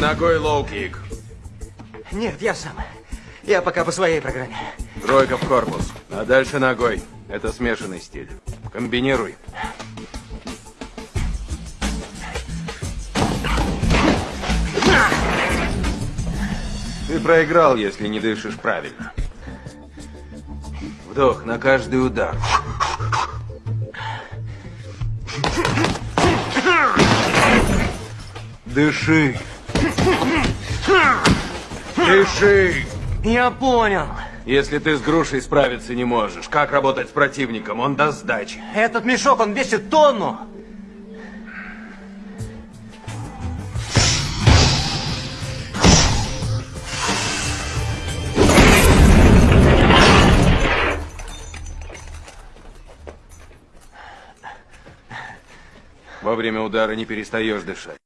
ногой лоу-кик. Нет, я сам. Я пока по своей программе. Тройка в корпус. А дальше ногой. Это смешанный стиль. Комбинируй. Ты проиграл, если не дышишь правильно. Вдох на каждый удар. Дыши. Дыши. Я понял. Если ты с грушей справиться не можешь, как работать с противником? Он даст сдачи. Этот мешок, он весит тонну. Во время удара не перестаешь дышать.